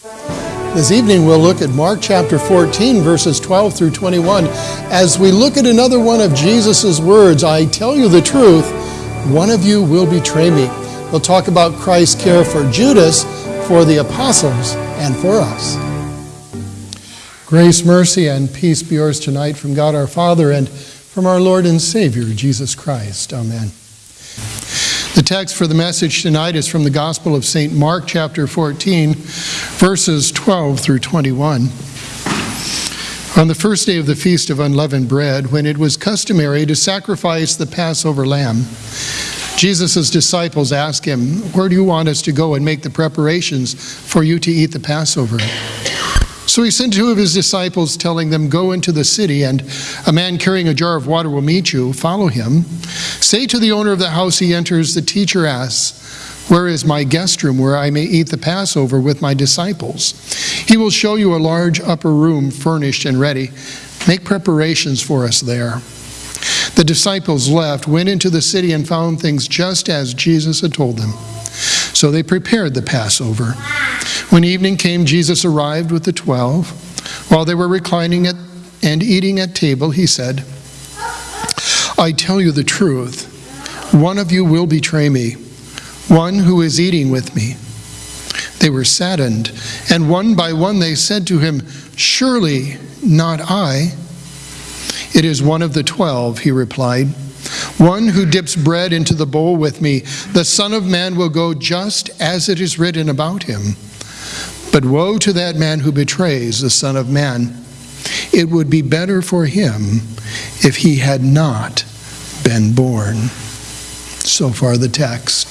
This evening we'll look at Mark chapter 14, verses 12 through 21, as we look at another one of Jesus' words I tell you the truth, one of you will betray me. We'll talk about Christ's care for Judas, for the apostles, and for us. Grace, mercy, and peace be yours tonight from God our Father and from our Lord and Savior, Jesus Christ. Amen. Text for the message tonight is from the Gospel of St. Mark, chapter 14, verses 12 through 21. On the first day of the Feast of Unleavened Bread, when it was customary to sacrifice the Passover lamb, Jesus' disciples asked him, Where do you want us to go and make the preparations for you to eat the Passover? So he sent two of his disciples, telling them, Go into the city, and a man carrying a jar of water will meet you. Follow him. Say to the owner of the house he enters, The teacher asks, Where is my guest room where I may eat the Passover with my disciples? He will show you a large upper room furnished and ready. Make preparations for us there. The disciples left, went into the city, and found things just as Jesus had told them. So they prepared the Passover. When evening came, Jesus arrived with the twelve. While they were reclining at, and eating at table, he said, I tell you the truth, one of you will betray me, one who is eating with me. They were saddened, and one by one they said to him, Surely not I. It is one of the twelve, he replied. One who dips bread into the bowl with me, the Son of Man will go just as it is written about him. But woe to that man who betrays the Son of Man. It would be better for him if he had not been born. So far, the text.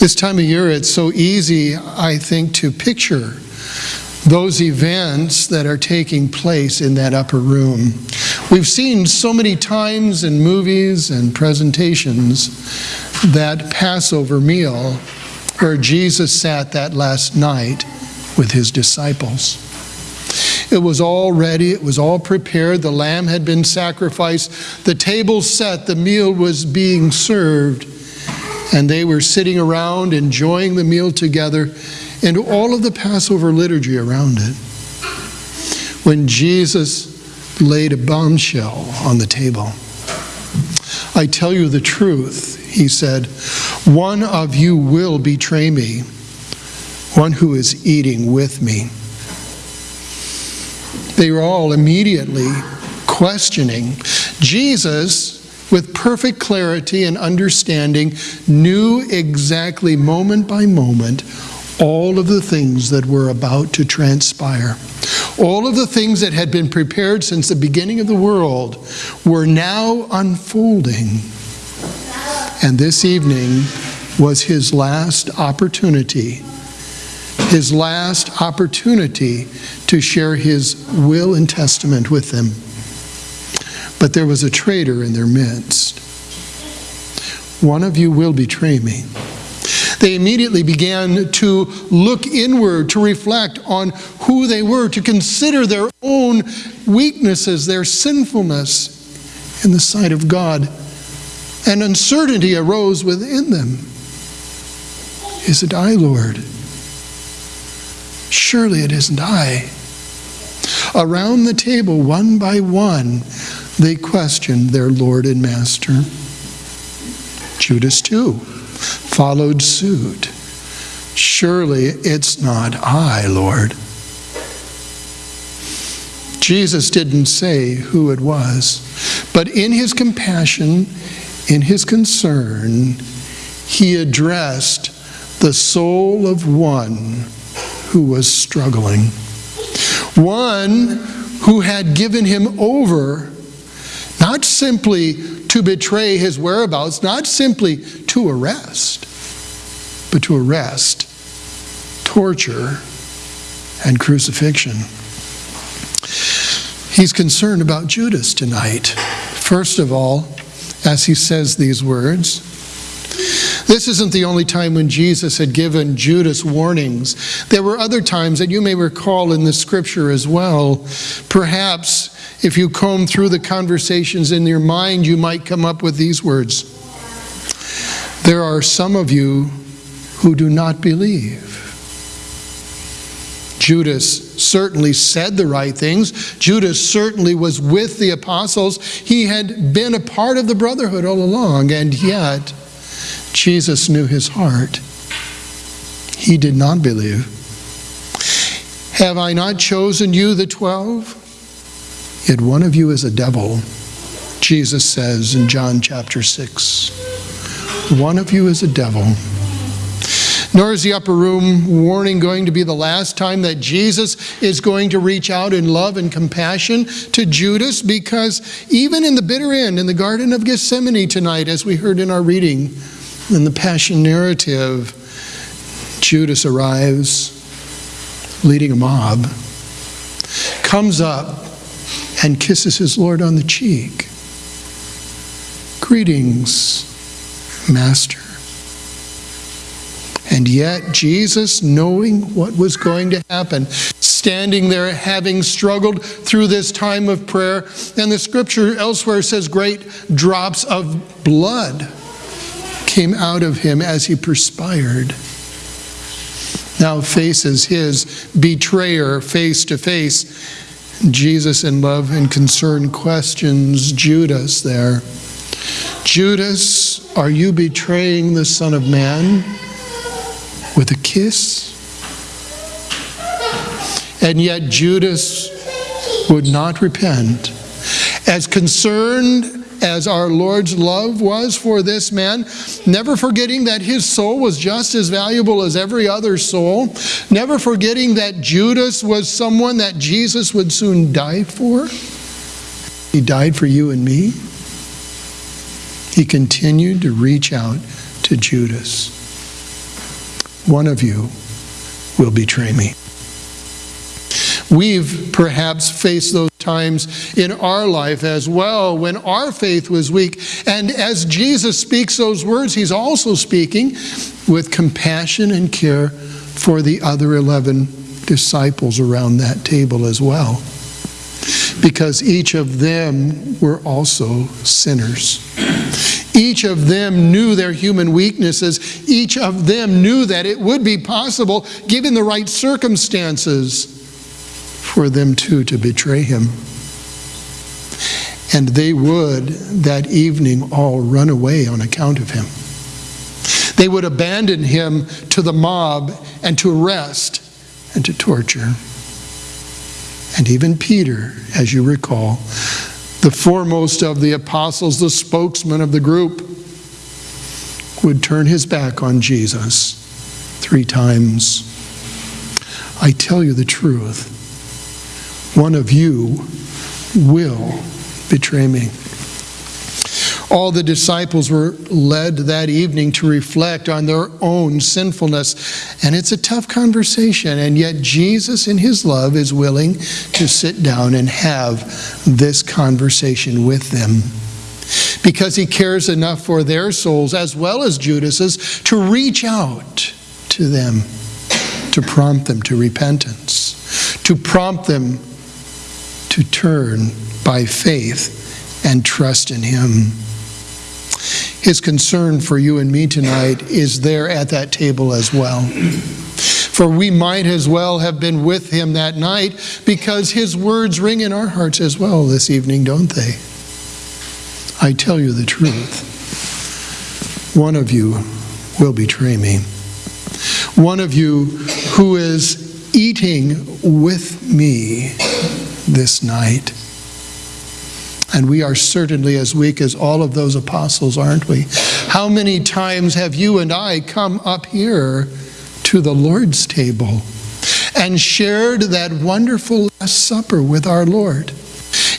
This time of year, it's so easy, I think, to picture those events that are taking place in that upper room. We've seen so many times in movies and presentations that Passover meal where Jesus sat that last night with his disciples. It was all ready, it was all prepared, the lamb had been sacrificed, the table set, the meal was being served, and they were sitting around enjoying the meal together and all of the Passover liturgy around it. When Jesus laid a bombshell on the table, I tell you the truth, he said, one of you will betray me, one who is eating with me. They were all immediately questioning. Jesus, with perfect clarity and understanding, knew exactly moment by moment all of the things that were about to transpire. All of the things that had been prepared since the beginning of the world were now unfolding. And this evening was his last opportunity, his last opportunity to share his will and testament with them. But there was a traitor in their midst. One of you will betray me. They immediately began to look inward, to reflect on who they were, to consider their own weaknesses, their sinfulness in the sight of God. And uncertainty arose within them. Is it I, Lord? Surely it isn't I. Around the table, one by one, they questioned their Lord and Master. Judas, too followed suit. Surely it's not I, Lord. Jesus didn't say who it was, but in his compassion, in his concern, he addressed the soul of one who was struggling, one who had given him over, not simply to betray his whereabouts, not simply to arrest, but to arrest, torture, and crucifixion. He's concerned about Judas tonight. First of all, as he says these words, this isn't the only time when Jesus had given Judas warnings. There were other times that you may recall in the scripture as well. Perhaps if you comb through the conversations in your mind, you might come up with these words There are some of you who do not believe. Judas certainly said the right things. Judas certainly was with the apostles. He had been a part of the brotherhood all along, and yet Jesus knew his heart. He did not believe. Have I not chosen you, the twelve? Yet one of you is a devil, Jesus says in John chapter 6. One of you is a devil. Nor is the upper room warning going to be the last time that Jesus is going to reach out in love and compassion to Judas, because even in the bitter end, in the Garden of Gethsemane tonight, as we heard in our reading in the Passion narrative, Judas arrives leading a mob, comes up and kisses his Lord on the cheek. Greetings, Master. And yet, Jesus, knowing what was going to happen, standing there having struggled through this time of prayer, and the scripture elsewhere says great drops of blood came out of him as he perspired. Now faces his betrayer face to face. Jesus, in love and concern, questions Judas there. Judas, are you betraying the Son of Man? With a kiss. And yet Judas would not repent. As concerned as our Lord's love was for this man, never forgetting that his soul was just as valuable as every other soul, never forgetting that Judas was someone that Jesus would soon die for. He died for you and me. He continued to reach out to Judas one of you will betray me. We've perhaps faced those times in our life as well when our faith was weak. And as Jesus speaks those words, he's also speaking with compassion and care for the other 11 disciples around that table as well. Because each of them were also sinners. Each of them knew their human weaknesses. Each of them knew that it would be possible, given the right circumstances, for them too to betray him. And they would that evening all run away on account of him. They would abandon him to the mob and to arrest and to torture. And even Peter, as you recall, the foremost of the apostles, the spokesman of the group, would turn his back on Jesus three times. I tell you the truth, one of you will betray me. All the disciples were led that evening to reflect on their own sinfulness. And it's a tough conversation. And yet, Jesus, in his love, is willing to sit down and have this conversation with them. Because he cares enough for their souls, as well as Judas's, to reach out to them, to prompt them to repentance, to prompt them to turn by faith and trust in him. His concern for you and me tonight is there at that table as well. For we might as well have been with him that night because his words ring in our hearts as well this evening, don't they? I tell you the truth. One of you will betray me. One of you who is eating with me this night and we are certainly as weak as all of those apostles, aren't we? How many times have you and I come up here to the Lord's table and shared that wonderful Last Supper with our Lord?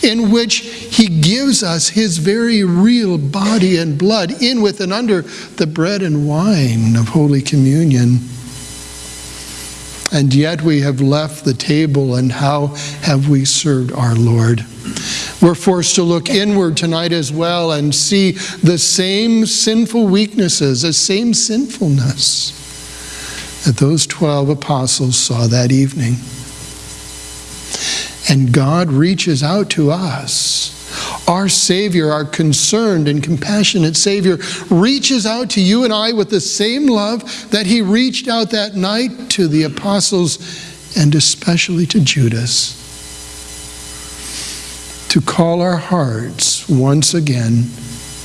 in which he gives us his very real body and blood in with and under the bread and wine of Holy Communion. And yet we have left the table, and how have we served our Lord? We're forced to look inward tonight as well and see the same sinful weaknesses, the same sinfulness that those 12 apostles saw that evening. And God reaches out to us. Our Savior, our concerned and compassionate Savior, reaches out to you and I with the same love that He reached out that night to the apostles and especially to Judas to call our hearts once again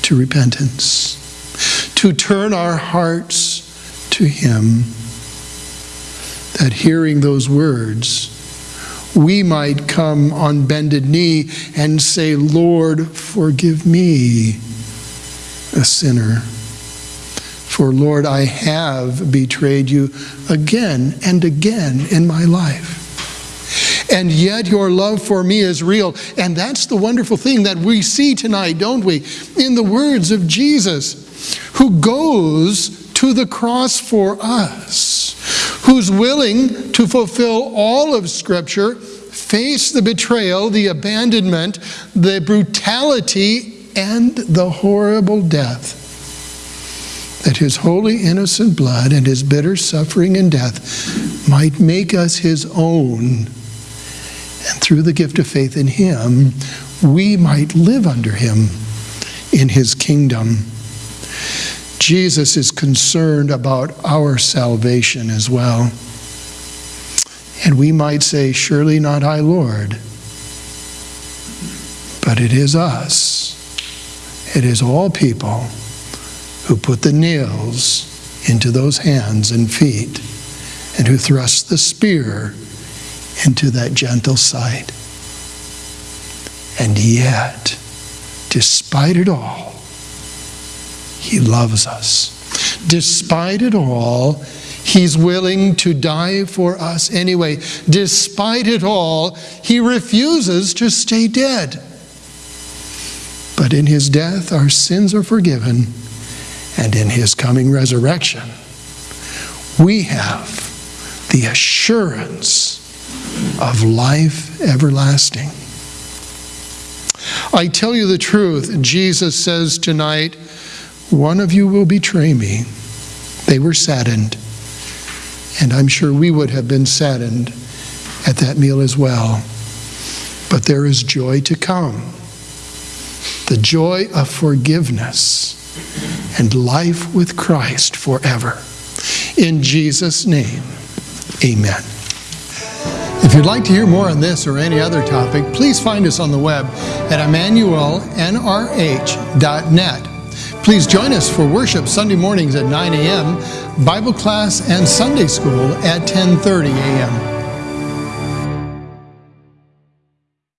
to repentance, to turn our hearts to Him, that hearing those words, we might come on bended knee and say, Lord, forgive me, a sinner. For, Lord, I have betrayed you again and again in my life. And yet your love for me is real. And that's the wonderful thing that we see tonight, don't we? In the words of Jesus, who goes to the cross for us, who's willing to fulfill all of Scripture, face the betrayal, the abandonment, the brutality, and the horrible death that his holy innocent blood and his bitter suffering and death might make us his own and through the gift of faith in Him, we might live under Him in His kingdom. Jesus is concerned about our salvation as well. And we might say, Surely not I, Lord. But it is us. It is all people who put the nails into those hands and feet and who thrust the spear into that gentle side. And yet, despite it all, He loves us. Despite it all, He's willing to die for us anyway. Despite it all, He refuses to stay dead. But in His death, our sins are forgiven. And in His coming resurrection, we have the assurance of life everlasting. I tell you the truth, Jesus says tonight, one of you will betray me. They were saddened, and I'm sure we would have been saddened at that meal as well. But there is joy to come the joy of forgiveness and life with Christ forever. In Jesus' name, amen. If you'd like to hear more on this or any other topic, please find us on the web at emmanuelnrh.net. Please join us for worship Sunday mornings at 9 a.m., Bible class and Sunday school at 10:30 a.m.